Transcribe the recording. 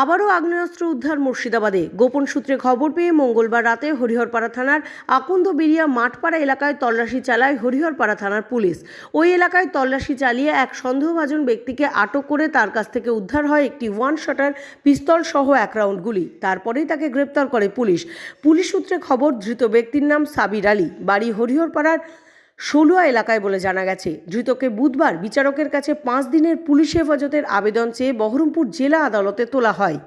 আবারও আগ্নেয়াস্ত্র উদ্ধার মুর্শিদাবাদে। গোপন সূত্রে খবর পেয়ে মঙ্গলবার রাতে হরিহরপাড়া থানার আকন্দ বেরিয়া মাঠপাড়া এলাকায় তল্লাশি চালায় হরিহরপাড়া থানার পুলিশ। ওই এলাকায় তল্লাশি চালিয়ে এক সন্দেহভাজন ব্যক্তিকে আটক করে তার কাছ থেকে উদ্ধার হয় একটি ওয়ান শটার পিস্তল সহ এক রাউন্ড গুলি। তারপরেই তাকে গ্রেপ্তার করে পুলিশ। পুলিশ সূত্রে খবর, ধৃত ব্যক্তির নাম সাবির আলী। বাড়ি হরিহরপাড়ার ষোলুয়া এলাকায় বলে জানা গেছে, ধৃতকে বুধবার বিচারকের কাছে পাঁচ দিনের পুলিশ হেফাজতের আবেদন চেয়ে বহরমপুর জেলা আদালতে তোলা হয়।